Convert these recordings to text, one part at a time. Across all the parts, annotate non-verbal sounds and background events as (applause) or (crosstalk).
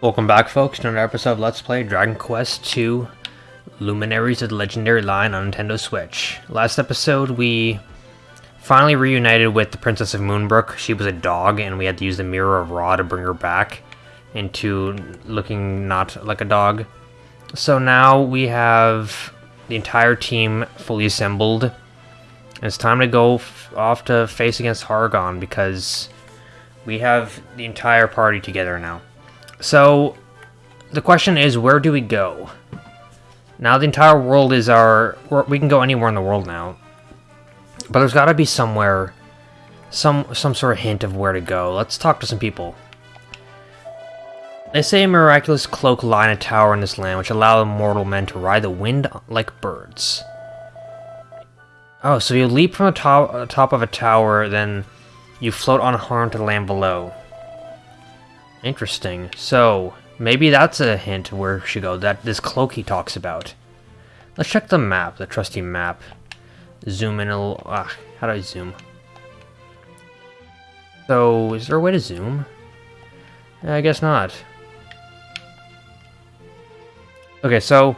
Welcome back folks to another episode of Let's Play Dragon Quest II Luminaries of the Legendary Line on Nintendo Switch. Last episode we finally reunited with the Princess of Moonbrook. She was a dog and we had to use the Mirror of Ra to bring her back into looking not like a dog. So now we have the entire team fully assembled. It's time to go off to face against Hargon because we have the entire party together now. So, the question is, where do we go? Now the entire world is our... We can go anywhere in the world now. But there's got to be somewhere... Some, some sort of hint of where to go. Let's talk to some people. They say a miraculous cloak in a tower in this land, which allow mortal men to ride the wind like birds. Oh, so you leap from the top, uh, top of a tower, then you float unharmed to the land below. Interesting. So, maybe that's a hint where should go, that this cloak he talks about. Let's check the map, the trusty map. Zoom in a little... Ah, how do I zoom? So, is there a way to zoom? I guess not. Okay, so...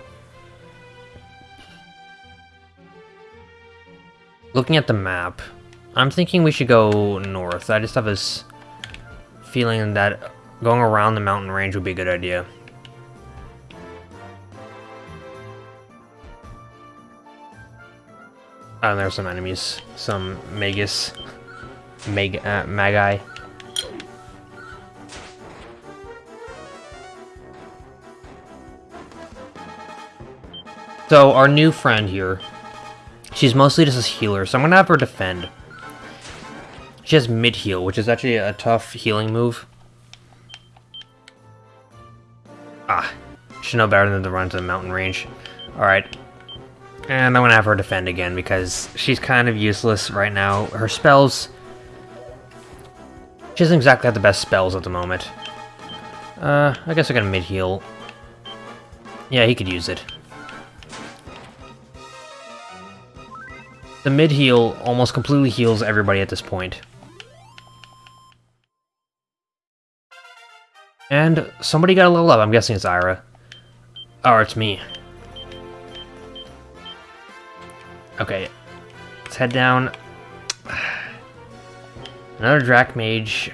Looking at the map, I'm thinking we should go north. I just have this feeling that Going around the mountain range would be a good idea. Oh, there's some enemies. Some Magus. Mag uh, Magi. So, our new friend here, she's mostly just a healer, so I'm gonna have her defend. She has mid-heal, which is actually a tough healing move. Ah, she's no better than to run to the mountain range. Alright. And I'm gonna have her defend again because she's kind of useless right now. Her spells... She doesn't exactly have the best spells at the moment. Uh, I guess I got a mid-heal. Yeah, he could use it. The mid-heal almost completely heals everybody at this point. And somebody got a level up. I'm guessing it's Ira. Or it's me. Okay. Let's head down. (sighs) Another Drac Mage.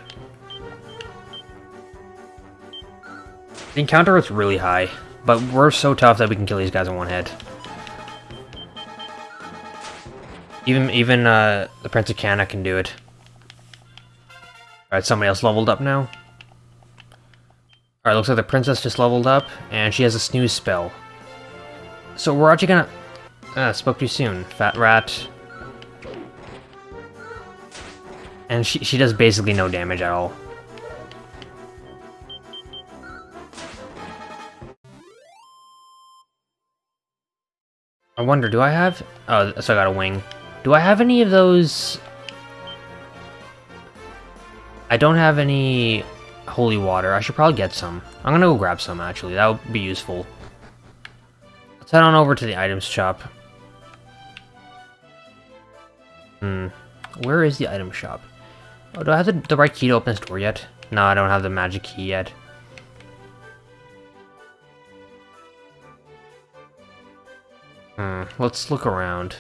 The encounter is really high, but we're so tough that we can kill these guys in one hit. Even even uh, the Prince of Cannock can do it. Alright, somebody else leveled up now. Alright, looks like the princess just leveled up, and she has a snooze spell. So we're actually gonna... Ah, spoke too soon. Fat rat. And she, she does basically no damage at all. I wonder, do I have... Oh, so I got a wing. Do I have any of those... I don't have any holy water. I should probably get some. I'm gonna go grab some, actually. That would be useful. Let's head on over to the items shop. Hmm. Where is the item shop? Oh, do I have the, the right key to open this door yet? No, I don't have the magic key yet. Hmm, let's look around.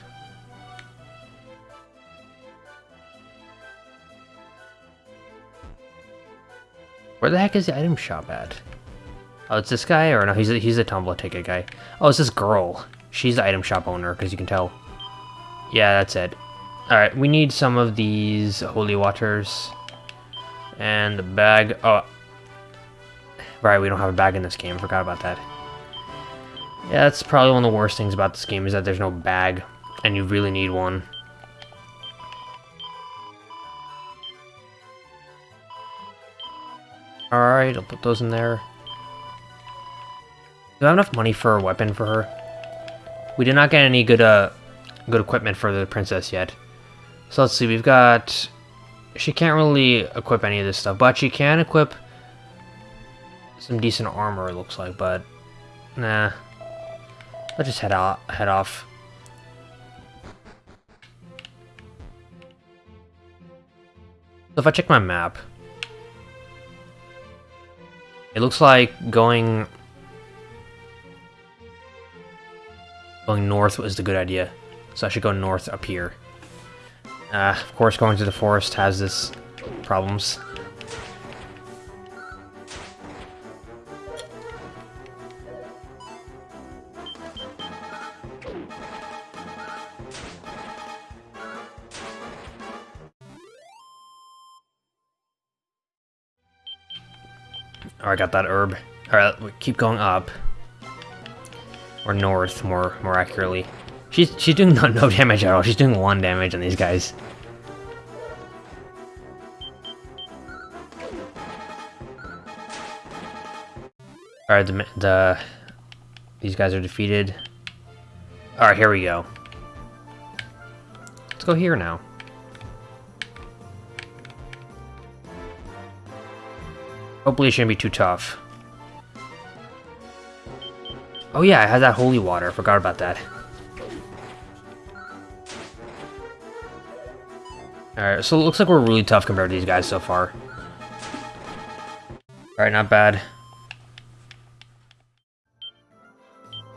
Where the heck is the item shop at? Oh, it's this guy? Or no, he's a, he's a Tumbler ticket guy. Oh, it's this girl. She's the item shop owner, because you can tell. Yeah, that's it. Alright, we need some of these holy waters. And the bag. Oh. Right, we don't have a bag in this game. Forgot about that. Yeah, that's probably one of the worst things about this game is that there's no bag. And you really need one. Alright, I'll put those in there. Do I have enough money for a weapon for her? We did not get any good uh good equipment for the princess yet. So let's see, we've got... She can't really equip any of this stuff, but she can equip some decent armor, it looks like, but... Nah. Let's just head, out, head off. So if I check my map, it looks like going going north was the good idea. So I should go north up here. Uh, of course, going to the forest has this problems. Oh, Alright, got that herb. Alright, keep going up. Or north, more more accurately. She's she's doing (laughs) no, no damage at all. She's doing one damage on these guys. Alright, the, the these guys are defeated. Alright, here we go. Let's go here now. Hopefully it shouldn't be too tough. Oh yeah, I had that holy water. I forgot about that. Alright, so it looks like we're really tough compared to these guys so far. Alright, not bad.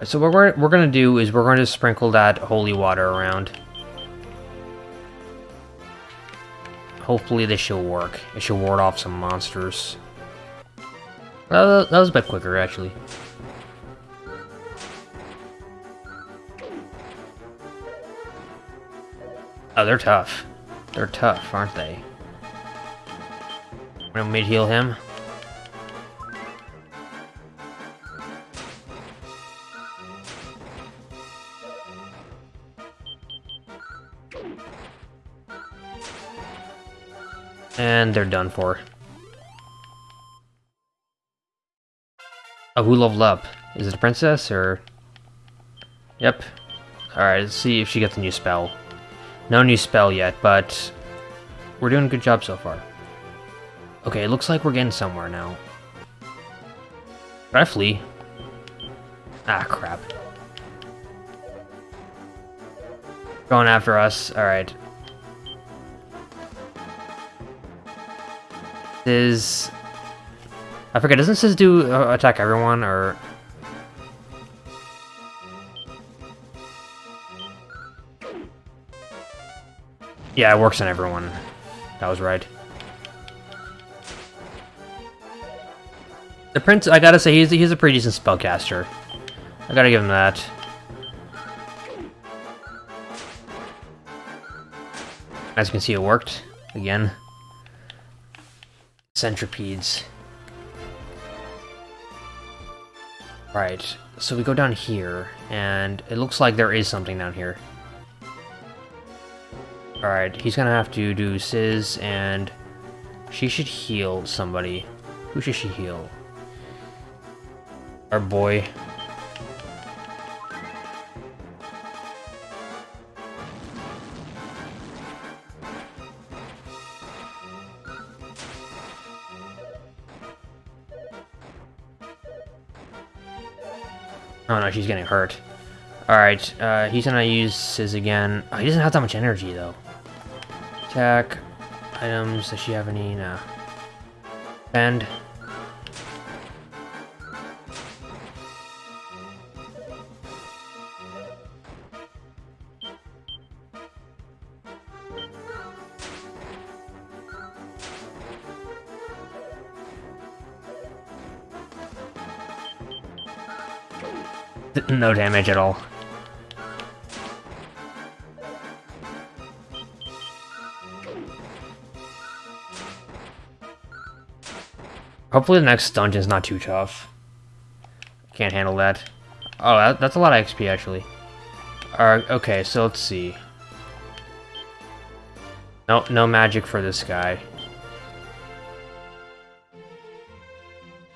So what we're, we're going to do is we're going to sprinkle that holy water around. Hopefully this should work. It should ward off some monsters. Uh, that was a bit quicker, actually. Oh, they're tough. They're tough, aren't they? Want me to heal him? And they're done for. Who leveled up? Is it a princess, or... Yep. Alright, let's see if she gets a new spell. No new spell yet, but... We're doing a good job so far. Okay, it looks like we're getting somewhere now. Did I flee? Ah, crap. Going after us. Alright. Is I forget, doesn't this do uh, attack everyone, or... Yeah, it works on everyone. That was right. The Prince, I gotta say, he's, he's a pretty decent spellcaster. I gotta give him that. As you can see, it worked. Again. Centipedes. Right, so we go down here, and it looks like there is something down here. Alright, he's gonna have to do Sizz, and she should heal somebody. Who should she heal? Our boy. She's getting hurt. Alright, uh, he's gonna use his again. Oh, he doesn't have that much energy, though. Attack. Items. Does she have any? No. Bend. No damage at all. Hopefully the next dungeon's not too tough. Can't handle that. Oh, that, that's a lot of XP, actually. Alright, okay, so let's see. No, no magic for this guy.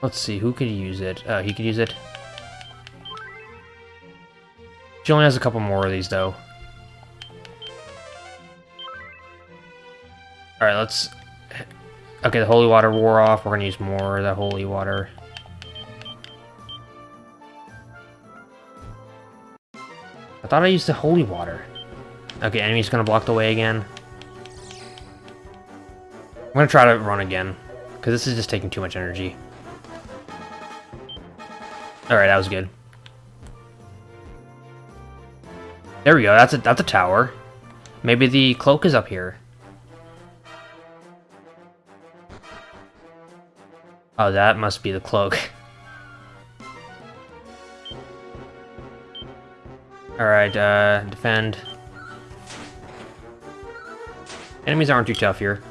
Let's see, who could use it? Uh, he could use it. She only has a couple more of these, though. Alright, let's... Okay, the holy water wore off. We're gonna use more of the holy water. I thought I used the holy water. Okay, enemy's gonna block the way again. I'm gonna try to run again, because this is just taking too much energy. Alright, that was good. There we go, that's a, that's a tower. Maybe the cloak is up here. Oh, that must be the cloak. (laughs) Alright, uh, defend. Enemies aren't too tough here.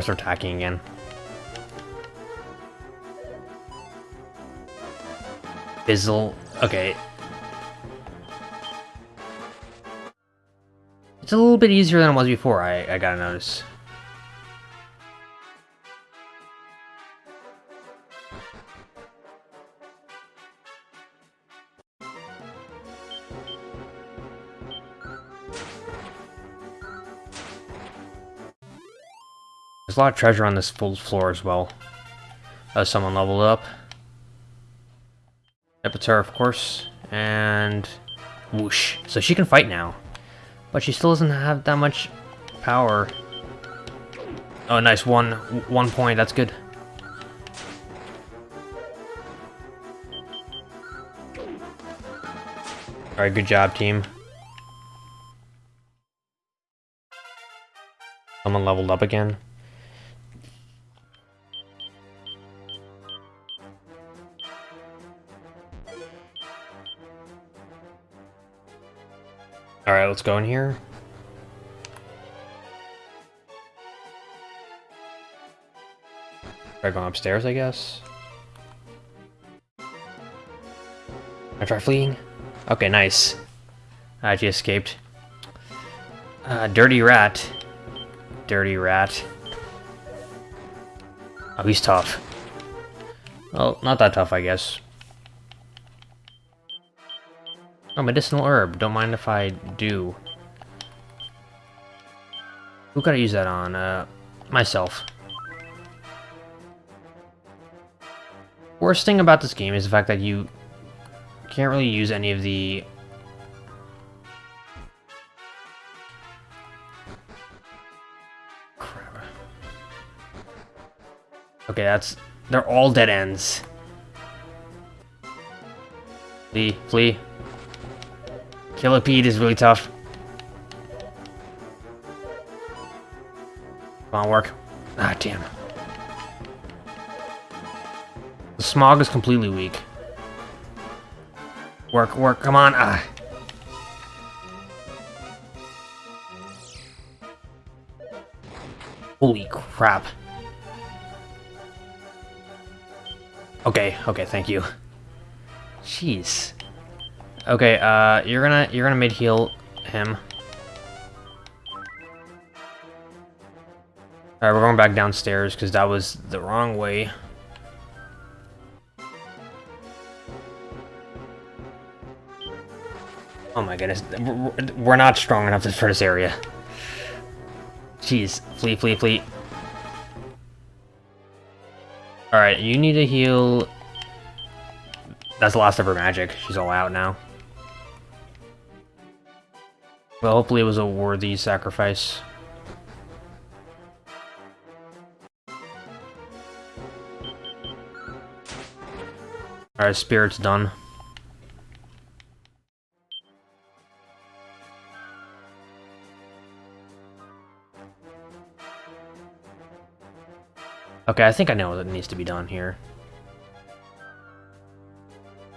Course they're attacking again. Fizzle. Okay. It's a little bit easier than it was before, I, I gotta notice. A lot of treasure on this full floor as well. As someone leveled up. Epitar, of course. And... Whoosh. So she can fight now. But she still doesn't have that much power. Oh, nice. One, one point. That's good. Alright, good job, team. Someone leveled up again. Let's go in here. Try going upstairs, I guess. I try fleeing. Okay, nice. I actually escaped. Uh, dirty rat. Dirty rat. Oh, he's tough. Well, not that tough, I guess. Oh, medicinal herb. Don't mind if I do. Who could I use that on? Uh, myself. Worst thing about this game is the fact that you can't really use any of the... Crap. Okay, that's... They're all dead ends. Flee, flee. Killipede is really tough. Come on, work. Ah, damn. The smog is completely weak. Work, work, come on. Ah. Holy crap. Okay, okay, thank you. Jeez. Okay, uh, you're gonna, you're gonna mid-heal him. Alright, we're going back downstairs, because that was the wrong way. Oh my goodness, we're not strong enough for this area. Jeez, flee, flee, flee. Alright, you need to heal... That's the last of her magic. She's all out now. Well, hopefully it was a worthy sacrifice. Alright, spirit's done. Okay, I think I know what needs to be done here.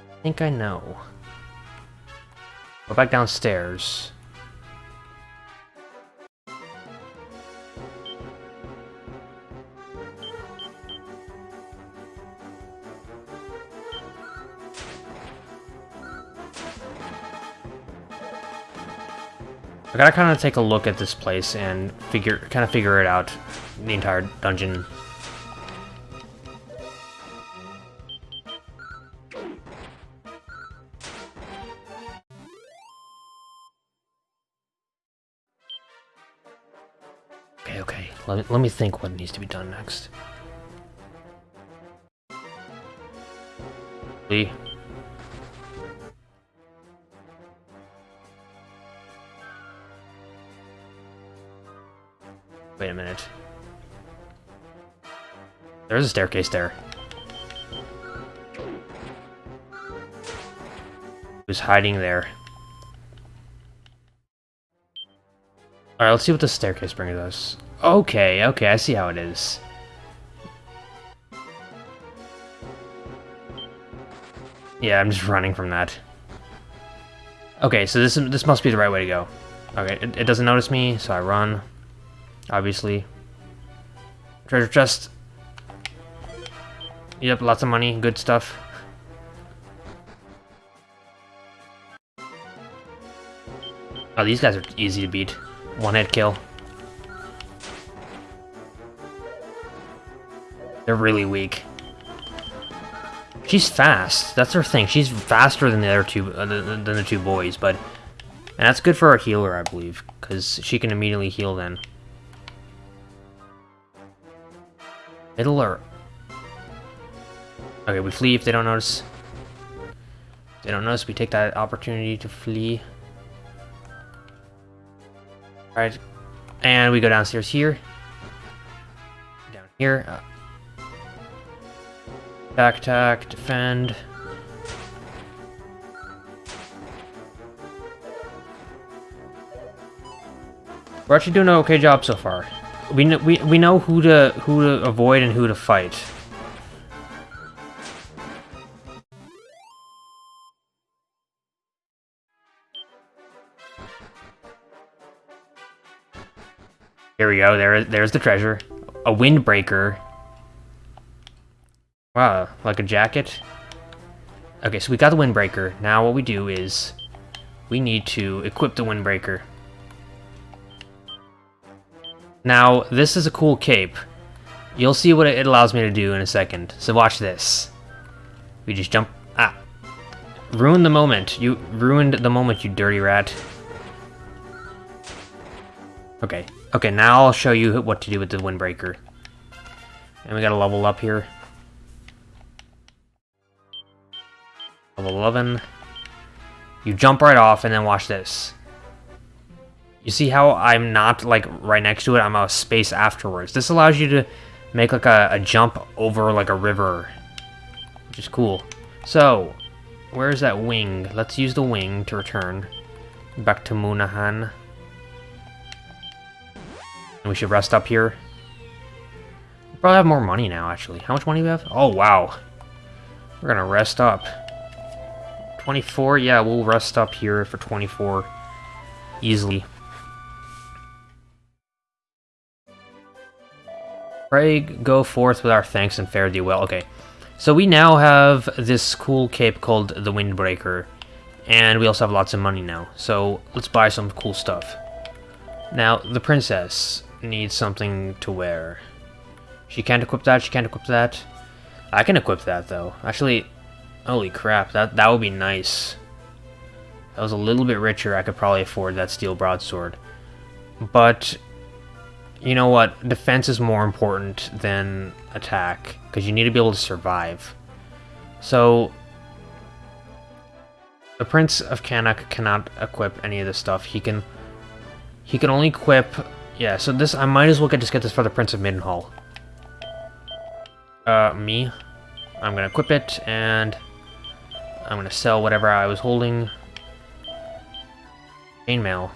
I think I know. Go back downstairs. gotta kind of take a look at this place and figure, kind of figure it out, the entire dungeon. Okay, okay, let me, let me think what needs to be done next. Lee. Wait a minute. There's a staircase there. Who's hiding there? Alright, let's see what the staircase brings us. Okay, okay, I see how it is. Yeah, I'm just running from that. Okay, so this this must be the right way to go. Okay, it, it doesn't notice me, so I run. Obviously. Treasure chest. Yep, lots of money, good stuff. Oh, these guys are easy to beat. One hit kill. They're really weak. She's fast. That's her thing. She's faster than the other two, uh, than the two boys, but and that's good for a healer, I believe, because she can immediately heal then. Middle or... Okay, we flee if they don't notice. If they don't notice, we take that opportunity to flee. Alright, and we go downstairs here. Down here. Uh, Attack, attack, defend. We're actually doing an okay job so far. We know, we we know who to who to avoid and who to fight. Here we go. There, there's the treasure. A windbreaker. Wow, like a jacket? Okay, so we got the windbreaker. Now what we do is we need to equip the windbreaker. Now, this is a cool cape. You'll see what it allows me to do in a second. So watch this. We just jump... Ah. Ruined the moment. You ruined the moment, you dirty rat. Okay. Okay, now I'll show you what to do with the windbreaker. And we gotta level up here. Level 11. You jump right off, and then watch this. You see how I'm not, like, right next to it? I'm a space afterwards. This allows you to make, like, a, a jump over, like, a river. Which is cool. So, where's that wing? Let's use the wing to return. Back to Moonahan. And we should rest up here. Probably have more money now, actually. How much money do we have? Oh, wow. We're gonna rest up. 24? Yeah, we'll rest up here for 24 easily. Pray go forth with our thanks and fare thee well. Okay, so we now have this cool cape called the Windbreaker, and we also have lots of money now. So let's buy some cool stuff. Now, the princess needs something to wear. She can't equip that, she can't equip that. I can equip that, though. Actually, Holy crap, that, that would be nice. If I was a little bit richer, I could probably afford that steel broadsword. But, you know what? Defense is more important than attack, because you need to be able to survive. So, the Prince of Cannock cannot equip any of this stuff. He can, he can only equip, yeah, so this, I might as well get, just get this for the Prince of Midenhall. Uh, me? I'm gonna equip it, and I'm gonna sell whatever I was holding. Chainmail.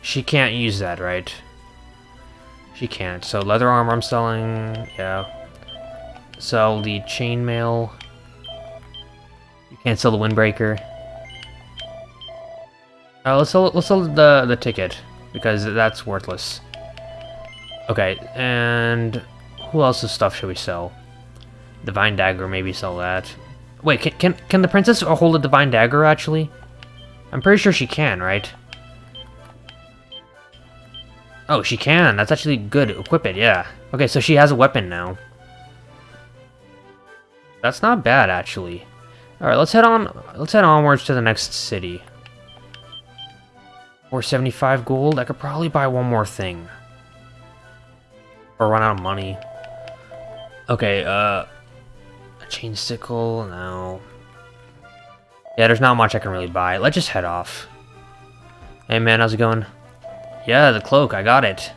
She can't use that, right? She can't. So leather armor I'm selling, yeah. Sell the chainmail. You can't sell the windbreaker. Uh, let's sell let's sell the the ticket because that's worthless. Okay, and who else's stuff should we sell? Divine dagger, maybe sell that. Wait, can, can, can the princess hold a divine dagger, actually? I'm pretty sure she can, right? Oh, she can. That's actually good. Equip it, yeah. Okay, so she has a weapon now. That's not bad, actually. Alright, let's head on let's head onwards to the next city. 475 gold, I could probably buy one more thing. Or run out of money. Okay, uh... A chain sickle? No. Yeah, there's not much I can really buy. Let's just head off. Hey man, how's it going? Yeah, the cloak, I got it.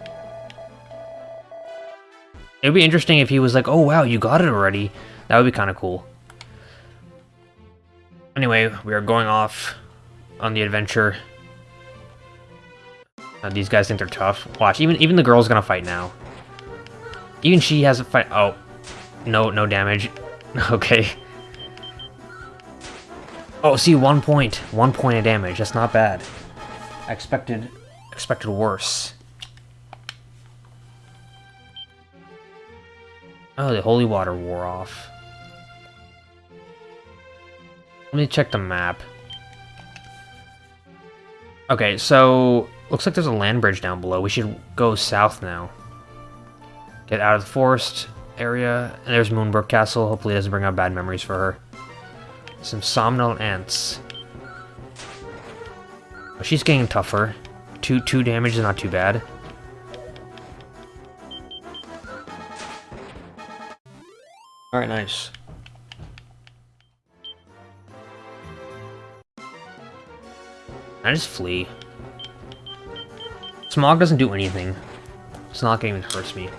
It would be interesting if he was like, oh wow, you got it already. That would be kind of cool. Anyway, we are going off on the adventure. Uh, these guys think they're tough. Watch, even even the girl's gonna fight now. Even she has a fight. Oh, no, no damage. (laughs) okay. Oh, see, one point, one point of damage. That's not bad. I expected expected worse. Oh, the holy water wore off. Let me check the map. Okay, so looks like there's a land bridge down below. We should go south now. Get out of the forest area. And there's Moonbrook Castle. Hopefully it doesn't bring out bad memories for her. Some somnolent ants. Oh, she's getting tougher. Two two damage is not too bad. Alright, nice. I just flee. Smog doesn't do anything. It's not gonna even hurt me.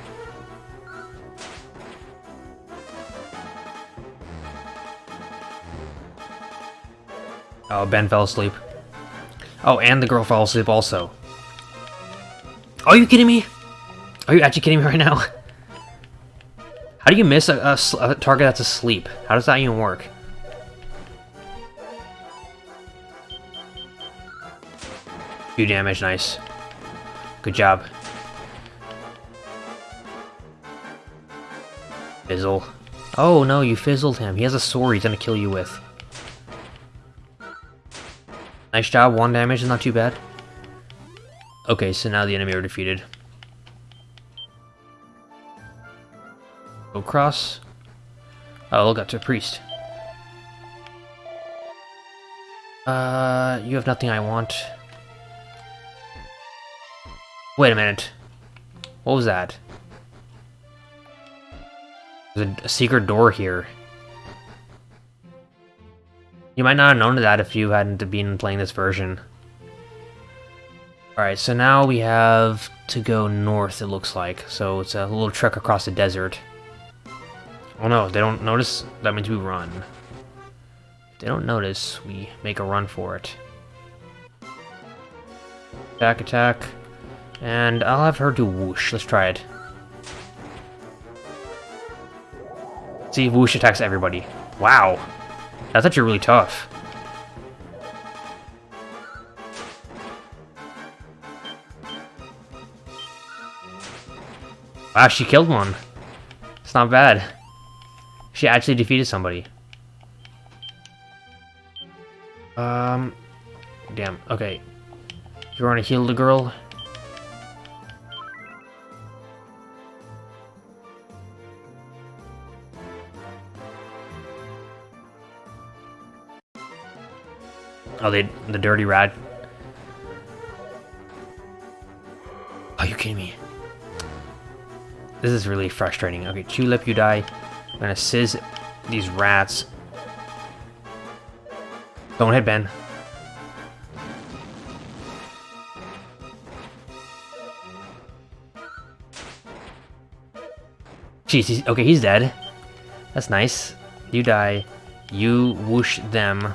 Oh, Ben fell asleep. Oh, and the girl fell asleep also. Are you kidding me? Are you actually kidding me right now? (laughs) How do you miss a, a, a target that's asleep? How does that even work? Few damage, nice. Good job. Fizzle. Oh no, you fizzled him. He has a sword he's gonna kill you with. Nice job, one damage is not too bad. Okay, so now the enemy are defeated. Go cross. Oh, look, that's a priest. Uh, you have nothing I want. Wait a minute. What was that? There's a, a secret door here. You might not have known that if you hadn't been playing this version. Alright, so now we have to go north, it looks like. So it's a little trek across the desert. Oh no, they don't notice? That means we run. If they don't notice, we make a run for it. Attack, attack. And I'll have her do whoosh. Let's try it. See, whoosh attacks everybody. Wow. That's actually really tough. Wow, she killed one. It's not bad. She actually defeated somebody. Um, damn. Okay. You want to heal the girl? Oh, they the dirty rat. Are oh, you kidding me? This is really frustrating. Okay, Tulip, you die. I'm gonna sizz these rats. Don't hit Ben. Jeez, he's, okay, he's dead. That's nice. You die. You whoosh them.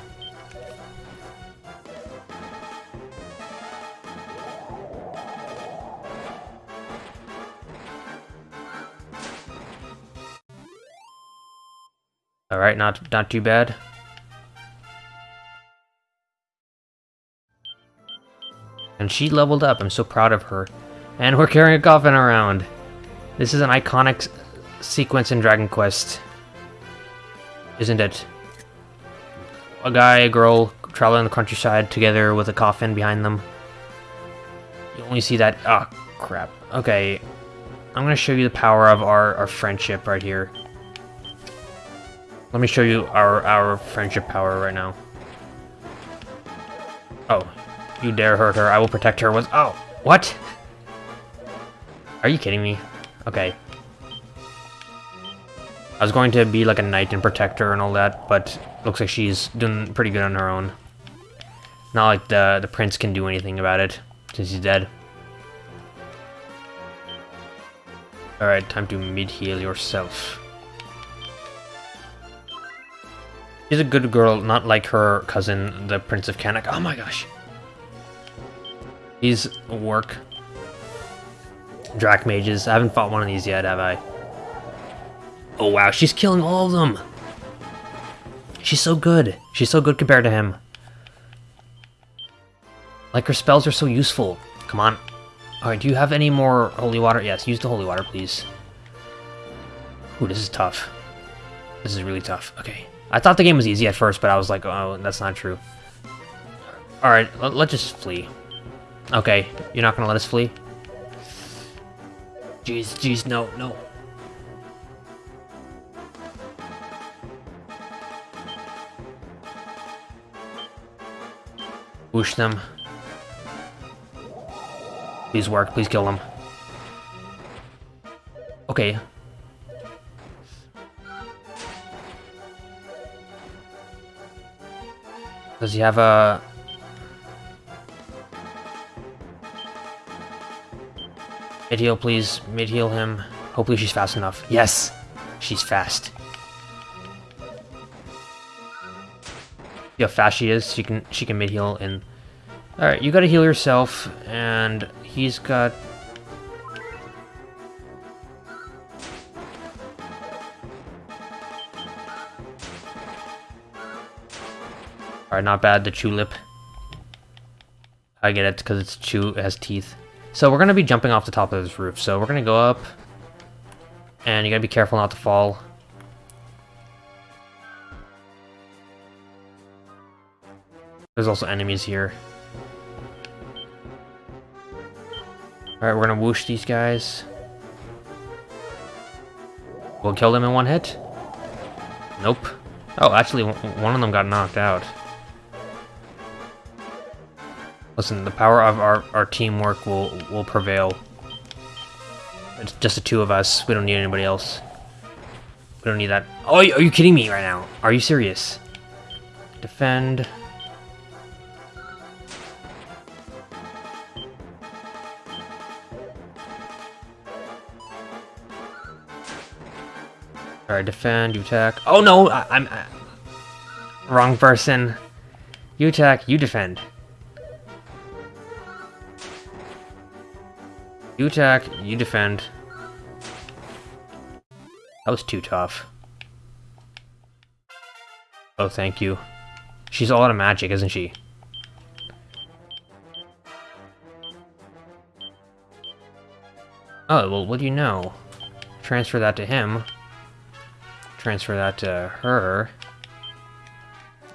Not, not too bad. And she leveled up. I'm so proud of her. And we're carrying a coffin around. This is an iconic sequence in Dragon Quest. Isn't it? A guy, a girl, traveling the countryside together with a coffin behind them. You only see that... Oh, crap. Okay. I'm going to show you the power of our, our friendship right here. Let me show you our, our friendship power right now. Oh, you dare hurt her. I will protect her with... Oh, what? Are you kidding me? Okay. I was going to be like a knight and protector and all that, but looks like she's doing pretty good on her own. Not like the, the prince can do anything about it, since he's dead. Alright, time to mid-heal yourself. She's a good girl, not like her cousin, the Prince of Cannock. Oh my gosh. These work. Drac mages. I haven't fought one of these yet, have I? Oh wow, she's killing all of them! She's so good. She's so good compared to him. Like, her spells are so useful. Come on. Alright, do you have any more holy water? Yes, use the holy water, please. Ooh, this is tough. This is really tough. Okay. I thought the game was easy at first, but I was like, oh, that's not true. Alright, let, let's just flee. Okay, you're not gonna let us flee? Jeez, jeez, no, no. Whoosh them. Please work, please kill them. Okay. Does he have a... Mid heal, please. Mid heal him. Hopefully she's fast enough. Yes! She's fast. See how fast she is? She can she can mid heal and Alright, you gotta heal yourself, and he's got... Alright, not bad, the tulip. I get it, because it's chew, it has teeth. So we're gonna be jumping off the top of this roof, so we're gonna go up, and you gotta be careful not to fall. There's also enemies here. Alright, we're gonna whoosh these guys. We'll kill them in one hit? Nope. Oh, actually, one of them got knocked out. Listen, the power of our, our teamwork will, will prevail. It's just the two of us. We don't need anybody else. We don't need that. Oh, are you kidding me right now? Are you serious? Defend. Alright, defend, you attack. Oh no, I, am wrong person. You attack, you defend. You attack, you defend. That was too tough. Oh, thank you. She's all out of magic, isn't she? Oh, well, what do you know? Transfer that to him transfer that to her.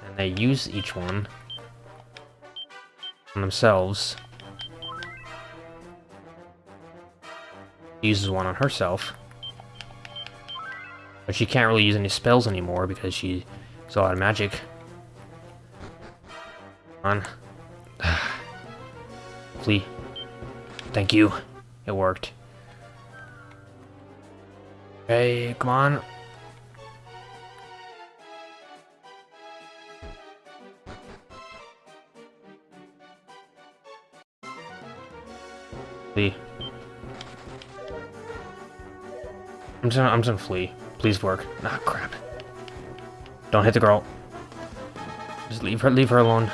And they use each one on themselves. Uses one on herself. But she can't really use any spells anymore because she's a lot of magic. Come on. (sighs) Flee. Thank you. It worked. Okay, come on. Just gonna, I'm just gonna flee. Please work. Ah, crap. Don't hit the girl. Just leave her, leave her alone.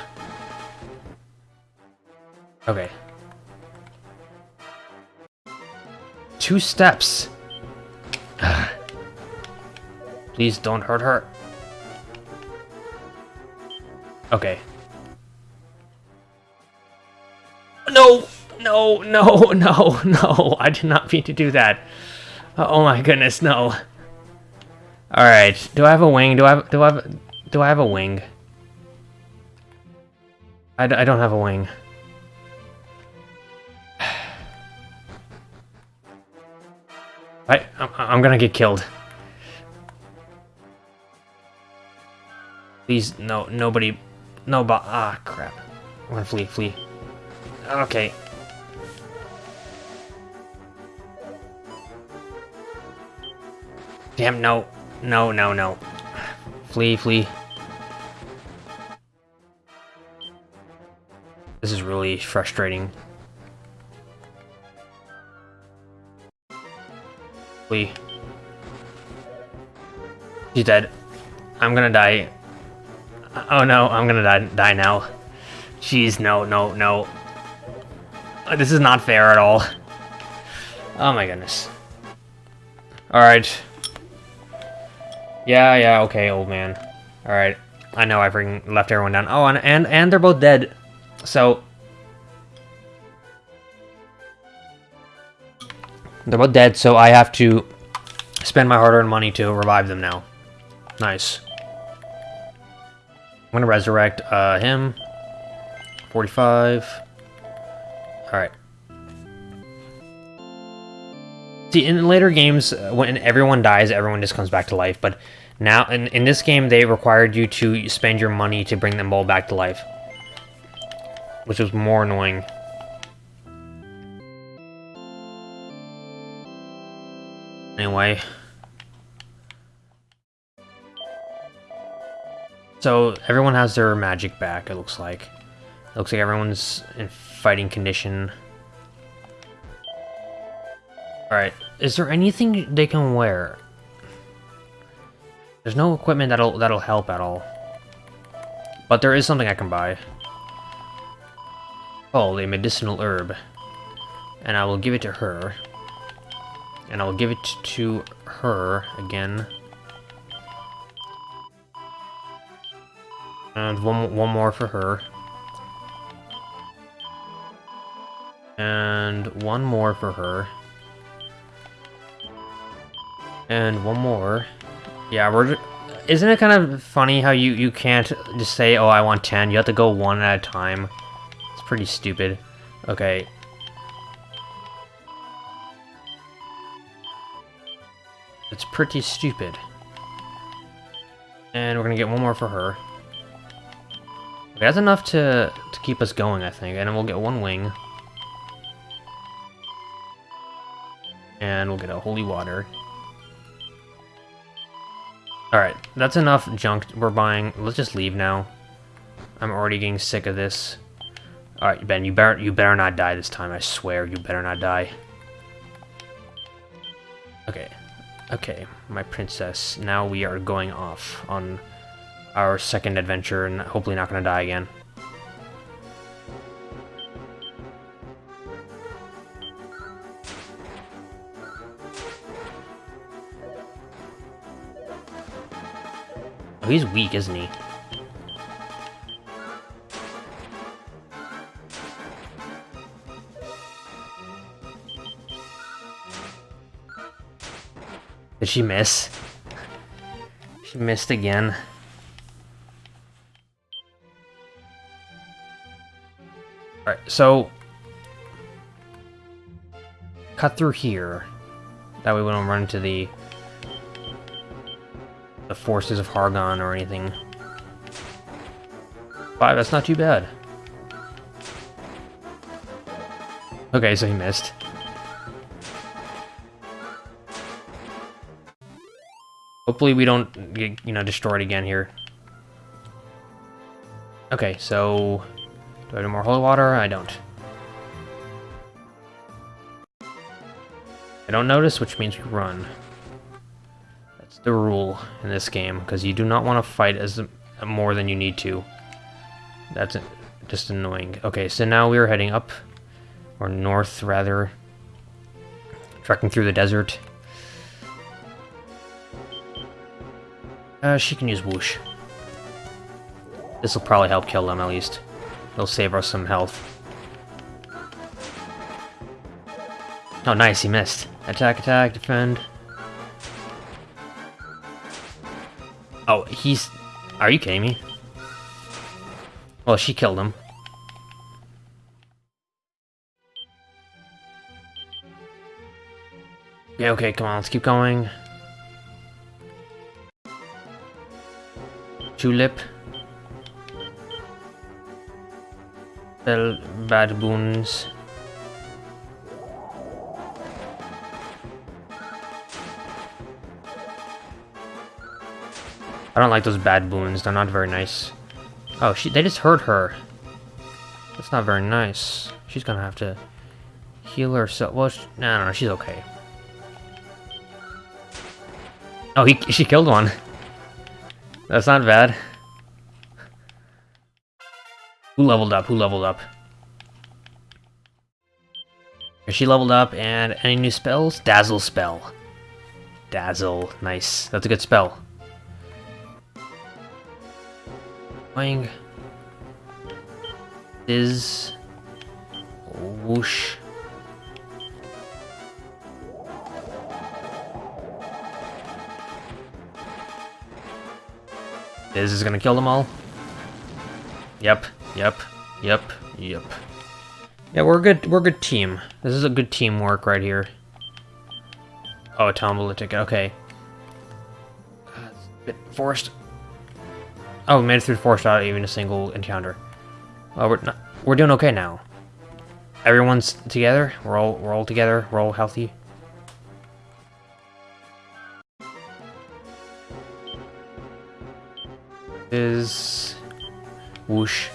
Okay. Two steps. (sighs) Please don't hurt her. Okay. No! No, (laughs) no, no, no. I did not mean to do that. Oh my goodness, no. Alright, do I have a wing? Do I have, do I have, do I have a wing? I, I don't have a wing. (sighs) I, I'm, I'm gonna get killed. Please, no, nobody, no, but, ah, crap. I'm gonna flee, flee. Okay, Damn, no. No, no, no. Flee, flee. This is really frustrating. Flee. She's dead. I'm gonna die. Oh no, I'm gonna die, die now. Jeez, no, no, no. Uh, this is not fair at all. Oh my goodness. Alright. Yeah, yeah, okay, old man. Alright. I know I freaking left everyone down. Oh, and, and, and they're both dead. So... They're both dead, so I have to spend my hard-earned money to revive them now. Nice. I'm gonna resurrect uh, him. 45. Alright. See, in later games, uh, when everyone dies, everyone just comes back to life. But now, in, in this game, they required you to spend your money to bring them all back to life. Which was more annoying. Anyway. So, everyone has their magic back, it looks like. It looks like everyone's in fighting condition. Alright, is there anything they can wear? There's no equipment that'll that'll help at all. But there is something I can buy. Oh, a medicinal herb. And I will give it to her. And I will give it to her again. And one, one more for her. And one more for her. And one more. Yeah, we're... Isn't it kind of funny how you, you can't just say, oh, I want 10. You have to go one at a time. It's pretty stupid. Okay. It's pretty stupid. And we're gonna get one more for her. Okay, that's enough to, to keep us going, I think. And then we'll get one wing. And we'll get a holy water. Alright, that's enough junk we're buying. Let's just leave now. I'm already getting sick of this. Alright, Ben, you better you better not die this time, I swear. You better not die. Okay. Okay, my princess. Now we are going off on our second adventure and hopefully not gonna die again. Oh, he's weak, isn't he? Did she miss? (laughs) She missed again. Alright, so... Cut through here. That way we don't run into the the forces of Hargon or anything. Five, that's not too bad. Okay, so he missed. Hopefully we don't get, you know, destroyed again here. Okay, so... Do I do more holy water? I don't. I don't notice, which means we run the rule in this game, because you do not want to fight as more than you need to. That's just annoying. Okay, so now we are heading up, or north, rather. Trekking through the desert. Uh, she can use whoosh. This will probably help kill them, at least. It'll save us some health. Oh, nice, he missed. Attack, attack, defend. Oh, he's... Are you kidding me? Well, she killed him. Okay, okay, come on, let's keep going. Tulip. Bell bad boons. I don't like those bad boons. They're not very nice. Oh, she they just hurt her. That's not very nice. She's gonna have to heal herself. Well, she, no, no, no, she's okay. Oh, he she killed one. That's not bad. Who leveled up? Who leveled up? She leveled up, and any new spells? Dazzle spell. Dazzle, nice. That's a good spell. Is. Whoosh. This is gonna kill them all. Yep, yep, yep, yep. Yeah, we're a good. We're a good team. This is a good teamwork right here. Oh, tombola ticket. Okay. Uh, bit forced. Oh, we made it through four without even a single encounter. Well, we're not, we're doing okay now. Everyone's together. We're all we're all together. We're all healthy. Is whoosh.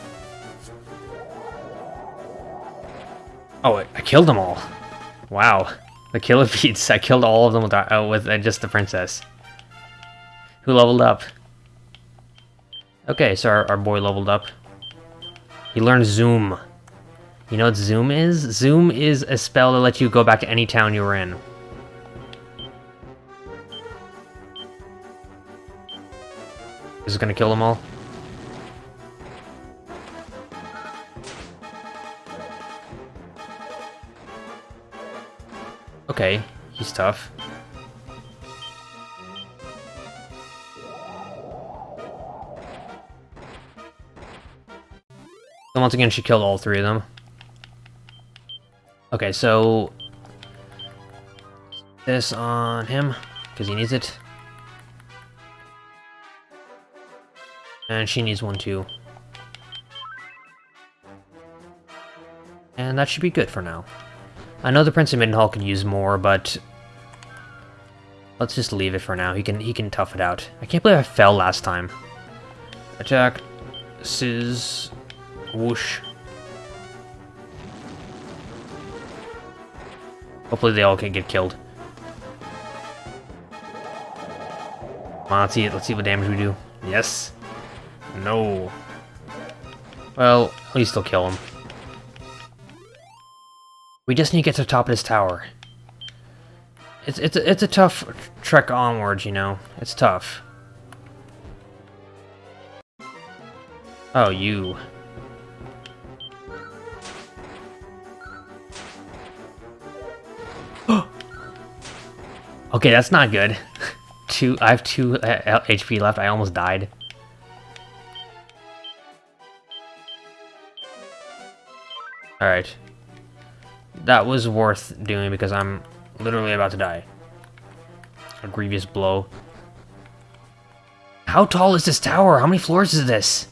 Oh, I, I killed them all. Wow, the killer (laughs) beats. I killed all of them with uh, with uh, just the princess. Who leveled up? Okay, so our, our boy leveled up. He learned Zoom. You know what Zoom is? Zoom is a spell that lets you go back to any town you were in. This is gonna kill them all. Okay, he's tough. Once again, she killed all three of them. Okay, so... This on him, because he needs it. And she needs one too. And that should be good for now. I know the Prince of Midenhall can use more, but... Let's just leave it for now. He can he can tough it out. I can't believe I fell last time. Attack. Sizz. Whoosh. Hopefully they all can get killed. Come on, let's see, let's see what damage we do. Yes. No. Well, at least they'll kill him. We just need to get to the top of this tower. It's it's a, it's a tough trek onwards, you know. It's tough. Oh, you. Okay, that's not good. (laughs) two, I have two uh, HP left. I almost died. Alright. That was worth doing because I'm literally about to die. A grievous blow. How tall is this tower? How many floors is this?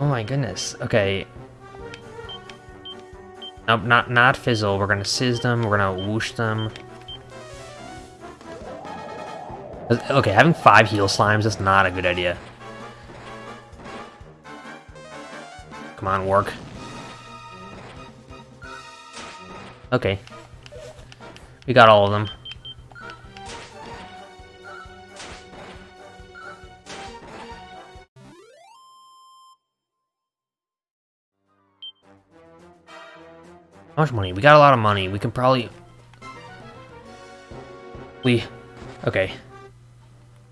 Oh my goodness. Okay. Nope, not, not fizzle. We're gonna sizz them. We're gonna whoosh them. Okay, having five heal slimes is not a good idea. Come on, work. Okay. We got all of them. How much money? We got a lot of money. We can probably... We... Okay.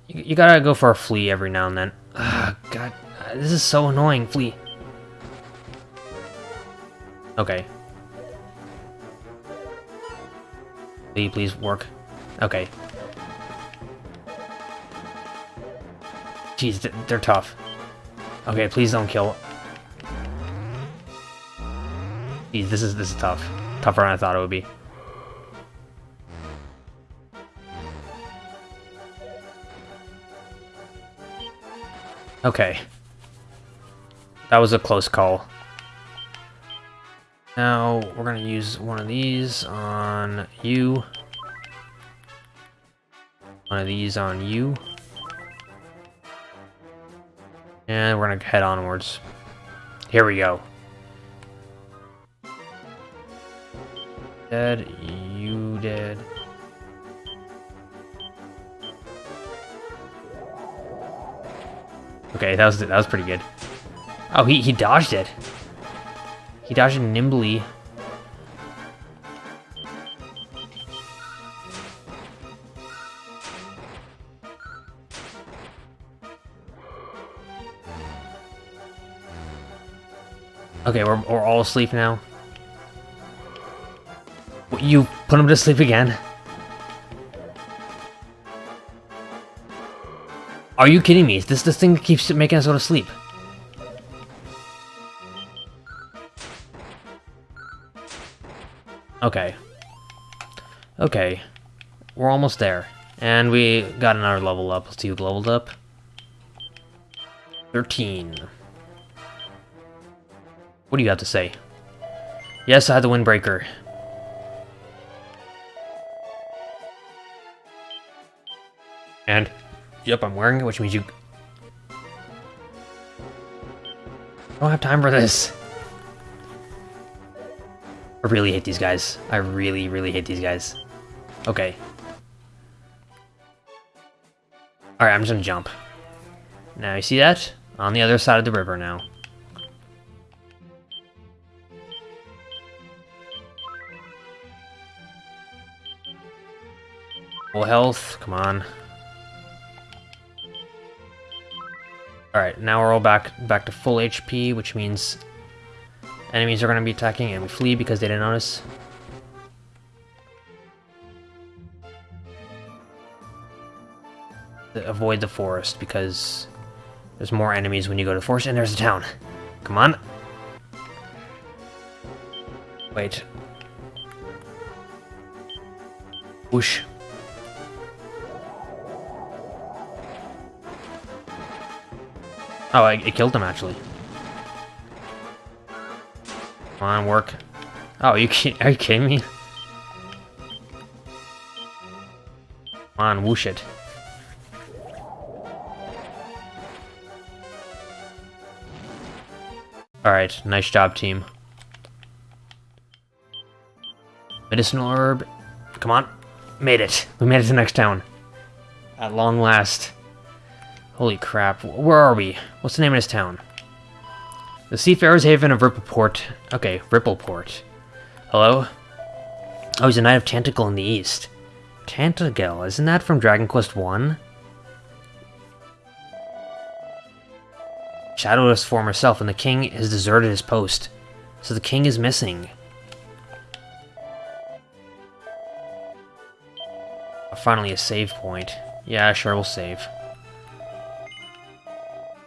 You, you gotta go for a flee every now and then. Ugh, God, uh, this is so annoying, flee. Okay. Flee, please work. Okay. Jeez, they're tough. Okay, please don't kill. Jeez, this is this is tough. Tougher than I thought it would be. Okay. That was a close call. Now, we're going to use one of these on you. One of these on you. And we're gonna head onwards. Here we go. Dead, you dead. Okay, that was that was pretty good. Oh, he he dodged it. He dodged it nimbly. Okay, we're, we're all asleep now. You put him to sleep again? Are you kidding me? This this thing keeps making us go to sleep. Okay. Okay. We're almost there. And we got another level up. Let's see who leveled up. 13. What do you have to say? Yes, I had the Windbreaker. And, yep, I'm wearing it, which means you... I don't have time for this. I really hate these guys. I really, really hate these guys. Okay. Alright, I'm just gonna jump. Now, you see that? On the other side of the river now. Full health, come on. Alright, now we're all back back to full HP, which means enemies are going to be attacking and we flee because they didn't notice. Avoid the forest because there's more enemies when you go to the forest and there's a town. Come on. Wait. Whoosh. Oh, I, it killed him, actually. Come on, work. Oh, you are you kidding me? Come on, whoosh it. Alright, nice job, team. Medicinal herb. Come on. Made it. We made it to the next town. At long last. Holy crap. Where are we? What's the name of this town? The Seafarer's Haven of Rippleport. Okay, Rippleport. Hello? Oh, he's a Knight of Tantegel in the East. Tantegel, isn't that from Dragon Quest 1? Shadowless former self, and the king has deserted his post. So the king is missing. Finally a save point. Yeah, sure, we'll save.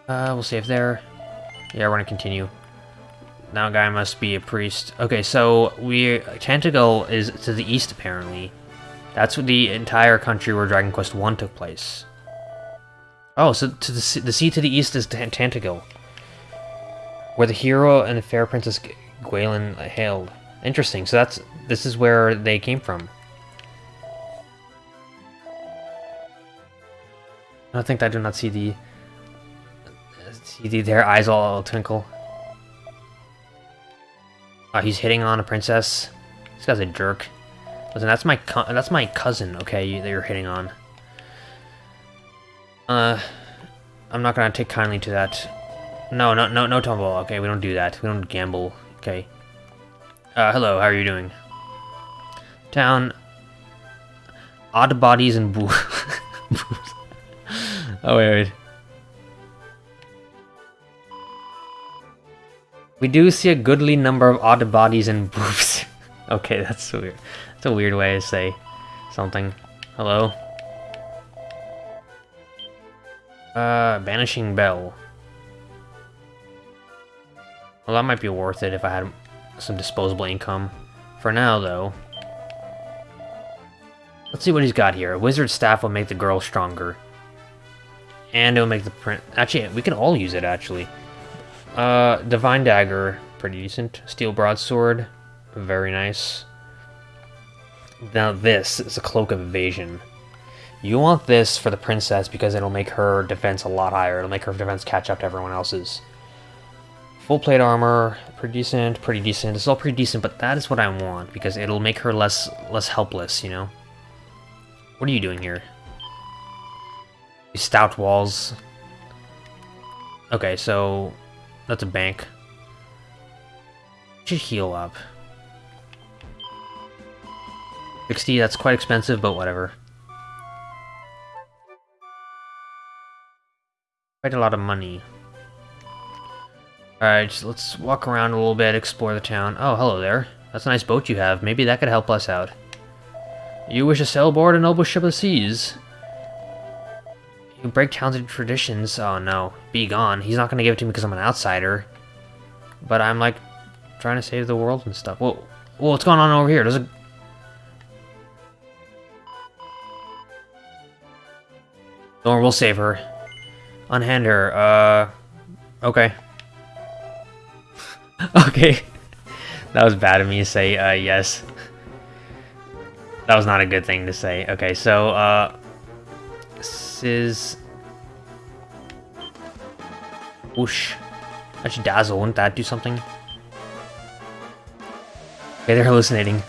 Uh, we'll save there. Yeah, we're gonna continue. Now guy must be a priest. Okay, so we Tantegel is to the east apparently. That's the entire country where Dragon Quest 1 took place. Oh, so to the sea, the sea to the east is Tantegel. Where the hero and the fair princess Gwaelin hailed. Interesting. So that's this is where they came from. I think I do not see the See their eyes all twinkle. Oh, he's hitting on a princess. This guy's a jerk. Listen, that's my that's my cousin. Okay, that you're hitting on. Uh, I'm not gonna take kindly to that. No, no, no, no tumble. Okay, we don't do that. We don't gamble. Okay. Uh, hello. How are you doing? Town. Odd bodies and boo. (laughs) oh wait, wait. We do see a goodly number of odd bodies and boobs. (laughs) okay, that's weird. That's a weird way to say something. Hello? Uh, Banishing Bell. Well, that might be worth it if I had some disposable income. For now, though. Let's see what he's got here. A wizard staff will make the girl stronger. And it'll make the print... Actually, we can all use it, actually. Uh, Divine Dagger, pretty decent. Steel Broadsword, very nice. Now this is a Cloak of Evasion. You want this for the princess because it'll make her defense a lot higher. It'll make her defense catch up to everyone else's. Full plate armor, pretty decent, pretty decent. It's all pretty decent, but that is what I want because it'll make her less less helpless, you know? What are you doing here? These stout walls. Okay, so that's a bank. Should heal up. 60, that's quite expensive, but whatever. Quite a lot of money. Alright, let's walk around a little bit, explore the town. Oh, hello there. That's a nice boat you have. Maybe that could help us out. You wish to sail aboard a noble ship of the seas. You break talented traditions. Oh no, be gone. He's not gonna give it to me because I'm an outsider. But I'm like trying to save the world and stuff. Whoa, whoa what's going on over here? There's a Or we'll save her. Unhand her. Uh, okay. (laughs) okay. (laughs) that was bad of me to say, uh, yes. That was not a good thing to say. Okay, so, uh, Sizz... Whoosh. That should dazzle, wouldn't that do something? Okay, they're hallucinating.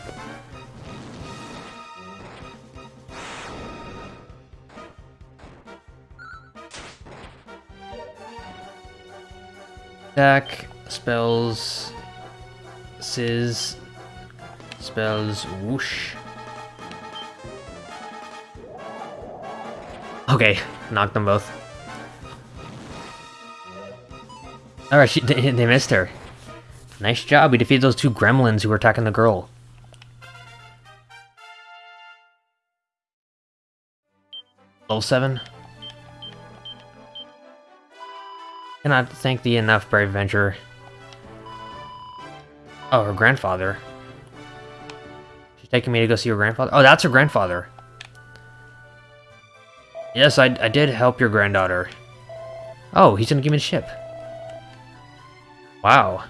Attack, spells, Sizz, spells, whoosh. Okay, knocked them both. Alright, they, they missed her. Nice job, we defeated those two gremlins who were attacking the girl. Level 7. Cannot thank thee enough, brave adventurer. Oh, her grandfather. She's taking me to go see her grandfather? Oh, that's her grandfather. Yes, I, I did help your granddaughter. Oh, he's gonna give me the ship. Wow.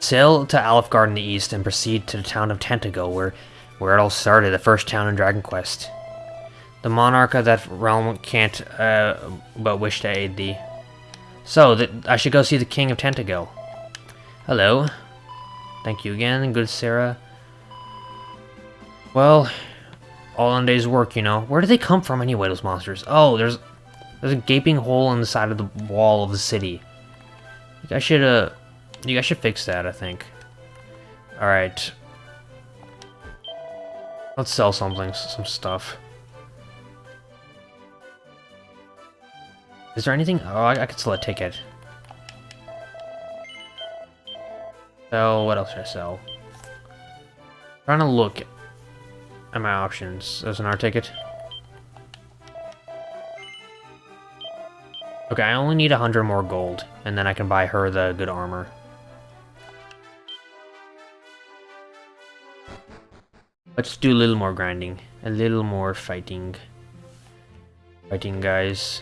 Sail to Alefgard in the east and proceed to the town of Tantegel, where, where it all started, the first town in Dragon Quest. The monarch of that realm can't uh, but wish to aid thee. So, that I should go see the king of Tantegel. Hello. Thank you again, good Sarah. Well, all in day's work, you know. Where do they come from anyway, those monsters? Oh, there's there's a gaping hole in the side of the wall of the city. You guys should, uh, you guys should fix that, I think. Alright. Let's sell something, some stuff. Is there anything? Oh, I, I could sell a ticket. So, what else should I sell? Trying to look at my options. There's an art ticket. Okay, I only need 100 more gold, and then I can buy her the good armor. Let's do a little more grinding. A little more fighting. Fighting, guys.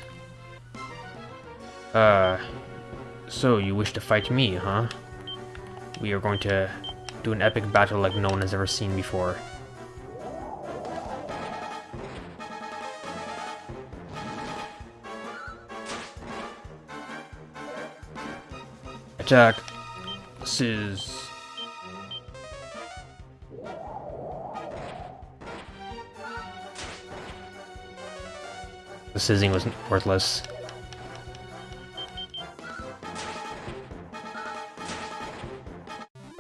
Uh, so you wish to fight me, huh? We are going to do an epic battle like no one has ever seen before. Attack. Sizz. The sizzing was worthless.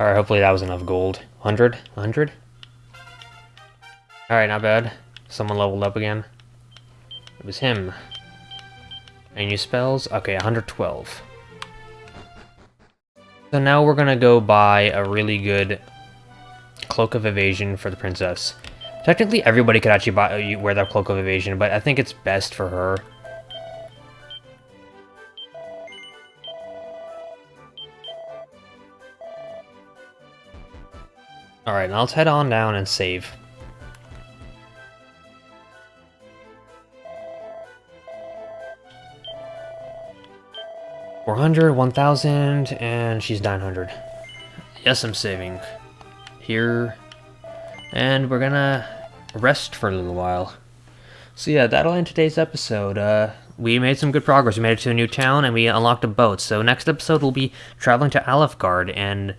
Alright, hopefully that was enough gold. 100? 100? Alright, not bad. Someone leveled up again. It was him. Any new spells? Okay, 112. So now we're gonna go buy a really good Cloak of Evasion for the princess. Technically, everybody could actually buy uh, wear that Cloak of Evasion, but I think it's best for her. Alright, now let's head on down and save. Four hundred, one thousand, and she's nine hundred. Yes, I'm saving. Here, and we're gonna rest for a little while. So yeah, that'll end today's episode. Uh, we made some good progress. We made it to a new town, and we unlocked a boat. So next episode, we'll be traveling to Alefgard and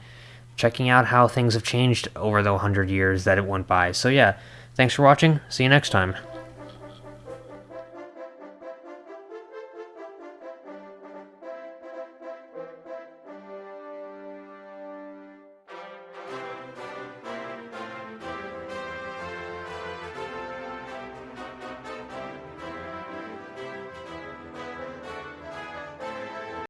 checking out how things have changed over the 100 years that it went by. So yeah, thanks for watching. See you next time.